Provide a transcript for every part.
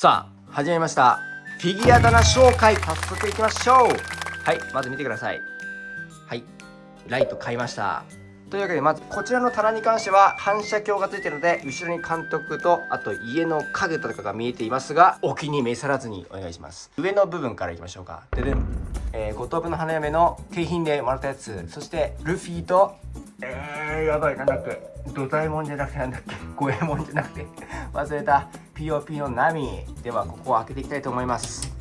さあ始めました。フィギュア棚紹介早速いきましょう。はいまず見てください。はいライト買いました。というわけでまずこちらの棚に関しては反射鏡がついてるので後ろに監督とあと家の影とかが見えていますがお気に召さらずにお願いします。上の部分からいきましょうか。ででん、えー、五等分の花嫁の景品でもらったやつ。そしてルフィとえー、やばいなんだっけ。土左衛門じゃなくてなんだっけ。五右衛門じゃなくて。忘れた。POP の波ではここを開けていきたいと思います。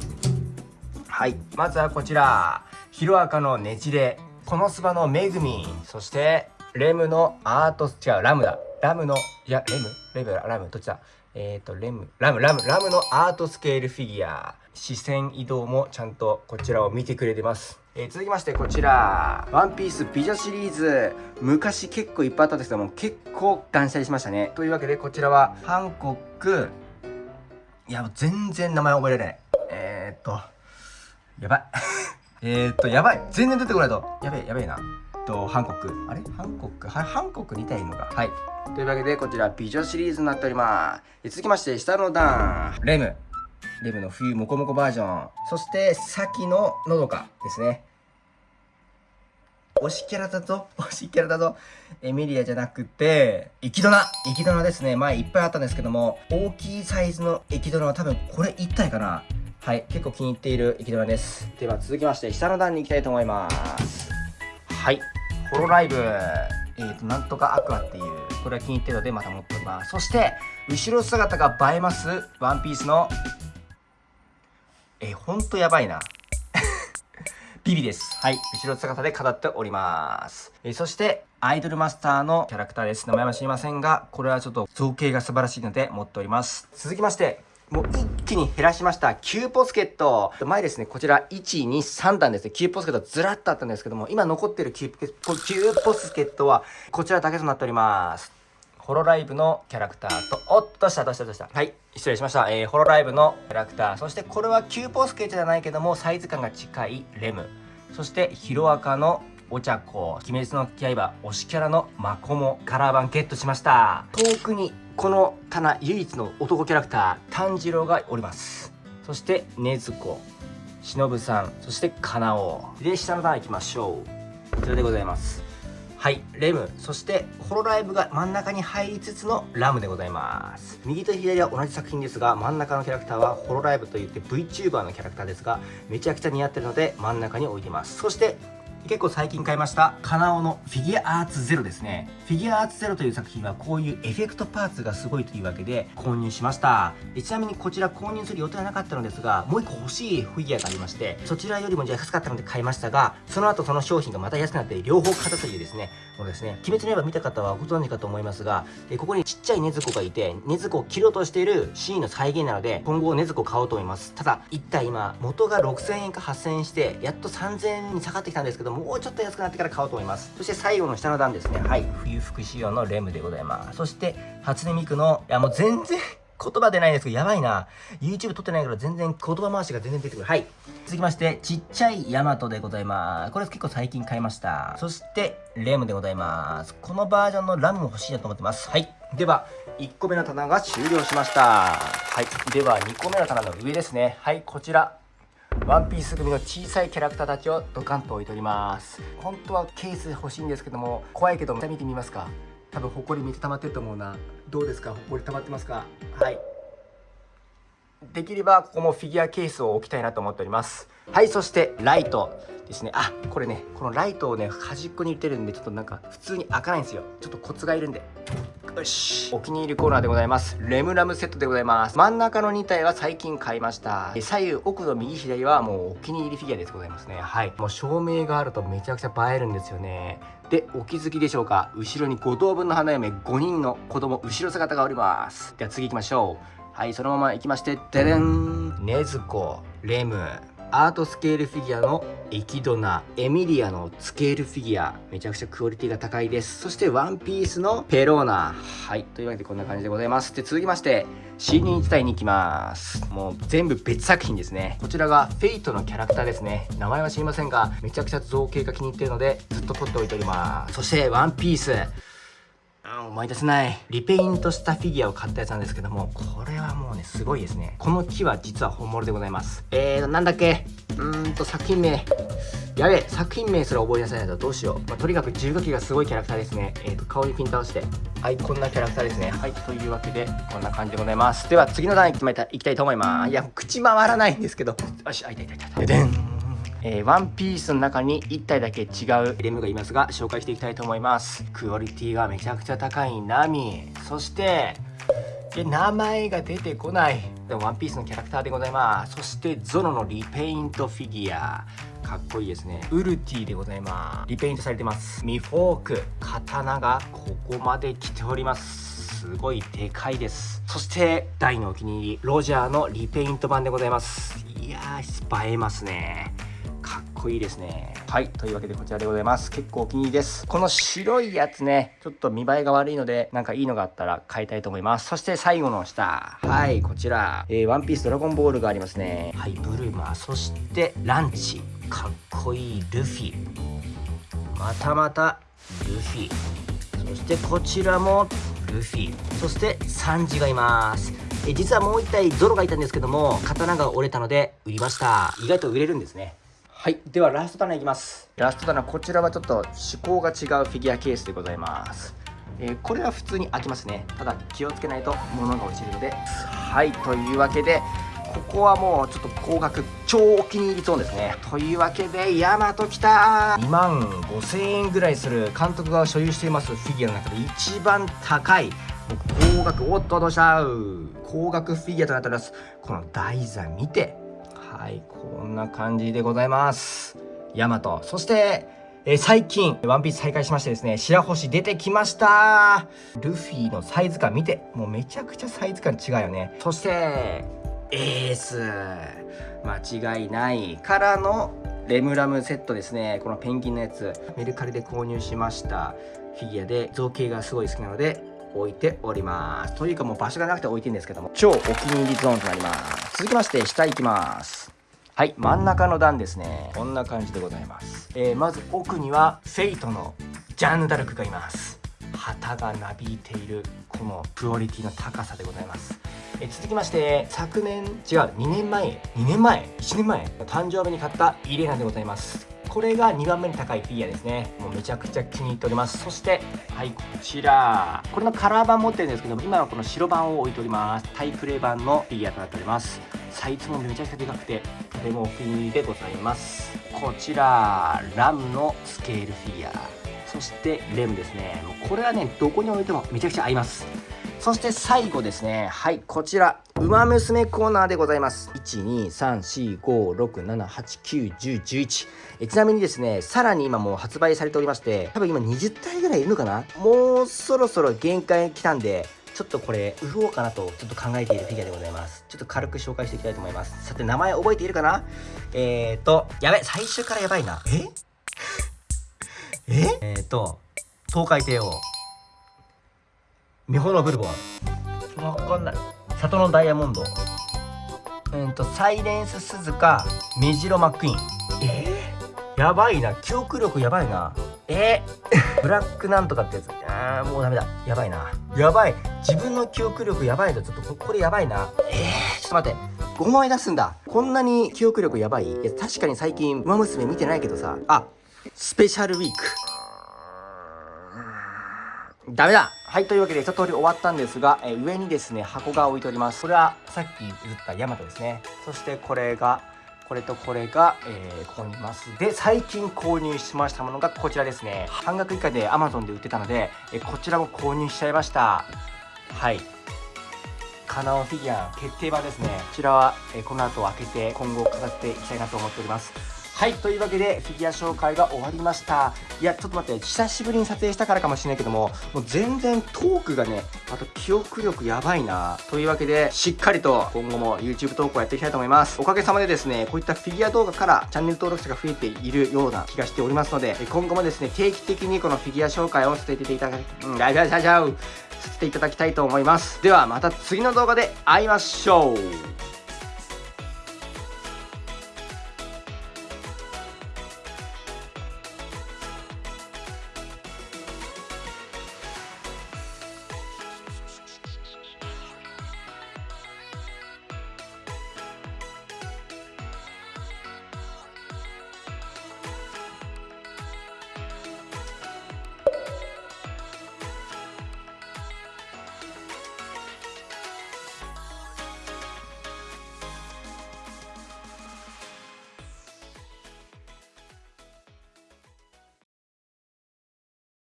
はい。まずはこちら。ヒロアカのねじれ。このスバのめぐみ。そしてレムのアート違うラムだ。ラムのいやレム？レムラムどっちだ？えっ、ー、とレムラムラムラムのアートスケールフィギュア。視線移動もちゃんとこちらを見てくれてます。えー、続きましてこちら。ワンピース美女シリーズ。昔結構いっぱいあったんですけども結構断捨離しましたね。というわけでこちらはハンコックいや全然名前覚えられない。えー、っとやばい。えっとやばい。全然出てこないと。やべえやべえな。とハンコック。あれ？ハンコック？はハンコックに似たいのが。はい。というわけでこちら美女シリーズになっております。続きまして下の段。レム。レムの冬モコモコバージョン。そして先ののどかですね。推しキャラだと、推しキャラだと、エミリアじゃなくて、エキドナエキドナですね。前いっぱいあったんですけども、大きいサイズのエキドナは多分これ1体かな。はい、結構気に入っているエキドナです。では続きまして、下の段に行きたいと思います。はい、ホロライブ。えーと、なんとかアクアっていう、これは気に入ってるのでまた持っております。そして、後ろ姿が映えます、ワンピースの、えー、ほんとやばいな。ビビです。はい。後ろ姿で飾っております。えー、そして、アイドルマスターのキャラクターです。名前は知りませんが、これはちょっと造形が素晴らしいので持っております。続きまして、もう一気に減らしました。 Qposket。前ですね、こちら1、2、3段ですね。 Qposket ずらっとあったんですけども、今残ってる Q, Qposket はこちらだけとなっております。ホロライブのキャラクターと、おっとした、どした、どした。はい、失礼しました。えー、ホロライブのキャラクター、そしてこれは Qposket じゃないけども、サイズ感が近いレム。そして、ヒロアカのお茶子、鬼滅の刃、推しキャラのマコモ、カラー版ゲットしました。遠くに、この棚唯一の男キャラクター、炭治郎がおります。そして、禰豆子、忍さん、そしてカナオ。で、下の段行きましょう。こちらでございます。はいレムそしてホロライブが真ん中に入りつつのラムでございます。右と左は同じ作品ですが真ん中のキャラクターはホロライブといって VTuber のキャラクターですがめちゃくちゃ似合ってるので真ん中に置いてます。そして結構最近買いました。カナオのフィギュアアーツゼロですね。フィギュアアーツゼロという作品はこういうエフェクトパーツがすごいというわけで購入しました。ちなみにこちら購入する予定はなかったのですがもう一個欲しいフィギュアがありましてそちらよりも安かったので買いましたがその後その商品がまた安くなって両方買ったというですねもうですね。鬼滅の刃見た方はご存知かと思いますがここにちっちゃい禰豆子がいて禰豆子を切ろうとしているシーンの再現なので今後禰豆子買おうと思います。ただ一体今元が6000円か8000円してやっと3000円に下がってきたんですけどももうちょっと安くなってから買おうと思いますそして最後の下の段ですねはい冬服仕様のレムでございますそして初音ミクのいやもう全然言葉出ないんですけど、やばいな。YouTube 撮ってないから全然言葉回しが全然出てくる。はい。続きまして、ちっちゃいヤマトでございます。これ結構最近買いました。そして、レムでございます。このバージョンのラムも欲しいなと思ってます。はい。では、1個目の棚が終了しました。はい。では、2個目の棚の上ですね。はい、こちら。ワンピース組の小さいキャラクターたちをドカンと置いております。本当はケース欲しいんですけども怖いけど見てみますか。多分ホコリめっちゃ溜まってると思うな。どうですか？ホコリ溜まってますか？はい。できればここもフィギュアケースを置きたいなと思っております。はいそしてライトですね。あこれねこのライトをね端っこに入れてるんでちょっとなんか普通に開かないんですよ。ちょっとコツがいるんでよし。お気に入りコーナーでございます。レムラムセットでございます。真ん中の2体は最近買いました。左右奥の右左はもうお気に入りフィギュアでございますね。はい。もう照明があるとめちゃくちゃ映えるんですよね。でお気づきでしょうか？後ろに5等分の花嫁5人の子供後ろ姿がおります。では次行きましょう。はいそのまま行きましてででん。禰豆子レム。アートスケールフィギュアのエキドナエミリアのスケールフィギュアめちゃくちゃクオリティが高いです。そしてワンピースのペローナ。はいというわけでこんな感じでございます。で続きまして新人1体に行きます。もう全部別作品ですね。こちらがフェイトのキャラクターですね。名前は知りませんがめちゃくちゃ造形が気に入ってるのでずっと取っておいております。そしてワンピース。思い出せない。リペイントしたフィギュアを買ったやつなんですけどもこれはもうねすごいですね。この木は実は本物でございます。えーとなんだっけ？うーんと作品名。やべえ作品名すら覚えなさないとどうしよう、まあ、とにかく重火器がすごいキャラクターですね。えーと顔にピント合わせてはいこんなキャラクターですね。はいというわけでこんな感じでございます。では次の段いきたいと思います。いや口回らないんですけど。よしあいたいたいた。ででん。えー、ワンピースの中に1体だけ違うレムがいますが紹介していきたいと思います。クオリティがめちゃくちゃ高いナミ。そしてえ名前が出てこない。でもワンピースのキャラクターでございます。そしてゾロのリペイントフィギュア。かっこいいですね。ウルティでございます。リペイントされてます。ミフォーク。刀がここまで来ております。すごいでかいです。そして大のお気に入り。ロジャーのリペイント版でございます。いやー映えますね。こいいですね。はいというわけでこちらでございます。結構お気に入りです。この白いやつねちょっと見栄えが悪いのでなんかいいのがあったら買いたいと思います。そして最後の下。はいこちら、えー、ワンピースドラゴンボールがありますね。はいブルマそしてランチ。かっこいいルフィ。またまたルフィ。そしてこちらもルフィ。そしてサンジがいます。え実はもう一体ゾロがいたんですけども刀が折れたので売りました。意外と売れるんですね。はいではラスト棚いきます。ラスト棚こちらはちょっと趣向が違うフィギュアケースでございます。えー、これは普通に開きますね。ただ気をつけないと物が落ちるので。はいというわけでここはもうちょっと高額超お気に入りゾーンですね。というわけでヤマトきた。2万5000円ぐらいする監督が所有していますフィギュアの中で一番高い高額おっとどうした高額フィギュアとなっております。この台座見てはいこんな感じでございますヤマトそしてえー、最近、ワンピース再開しましてですね、白星出てきましたルフィのサイズ感見て、もうめちゃくちゃサイズ感違うよね。そして、エース間違いないからのレムラムセットですね。このペンギンのやつ、メルカリで購入しましたフィギュアで造形がすごい好きなので、置いております。というかもう場所がなくて置いてるんですけども、超お気に入りゾーンとなります。続きまして、下行きます。はい、真ん中の段ですね。こんな感じでございます。えー、まず奥には、フェイトのジャンヌ・ダルクがいます。旗がなびいている、このクオリティの高さでございます。え、続きまして、昨年、違う、2年前、2年前 ?1 年前誕生日に買ったイレナでございます。これが2番目に高いフィギュアですね。もうめちゃくちゃ気に入っております。そしてはいこちら。これのカラー版持ってるんですけど今はこの白版を置いております。タイプレイ版のフィギュアとなっております。サイズもめちゃくちゃでかくてとてもお気に入りでございます。こちらラムのスケールフィギュア。そしてレムですね。もうこれはねどこに置いてもめちゃくちゃ合います。そして最後ですね。はい、こちら。ウマ娘コーナーでございます。1、2、3、4、5、6、7、8、9、10、11。えちなみにですね、さらに今もう発売されておりまして、多分今20体ぐらいいるのかな？もうそろそろ限界来たんで、ちょっとこれ、売ろうかなとちょっと考えているフィギュアでございます。ちょっと軽く紹介していきたいと思います。さて、名前覚えているかな？えーと、やべ、最初からやばいな。え？え？えーと、東海帝王。美穂のブルボン。わかんない。里のダイヤモンド。うんとサイレンス鈴鹿メジロマックイーン。えー、やばいな。記憶力やばいな。えー、ブラックなんとかってやつ。あーもうダメだ。やばいな。やばい。自分の記憶力やばいとちょっとこれやばいな。えー、ちょっと待って。5枚出すんだ。こんなに記憶力やばい。いや確かに最近「ウマ娘」見てないけどさ。あスペシャルウィーク。ダメだはい、というわけで一通り終わったんですが、え、上にですね、箱が置いております。これはさっき映ったヤマトですね。そしてこれが、これとこれが、えー、ここにいます。で、最近購入しましたものがこちらですね。半額以下で Amazon で売ってたので、え、こちらも購入しちゃいました。はい。カナオフィギュア決定版ですね。こちらは、え、この後開けて今後飾っていきたいなと思っております。はいというわけでフィギュア紹介が終わりました。いやちょっと待って久しぶりに撮影したからかもしれないけどももう全然トークがねあと記憶力やばいな。というわけでしっかりと今後も YouTube 投稿やっていきたいと思います。おかげさまでですねこういったフィギュア動画からチャンネル登録者が増えているような気がしておりますので今後もですね定期的にこのフィギュア紹介をさせていただき、うん、ライブさせていただきたいと思います。ではまた次の動画で会いましょう。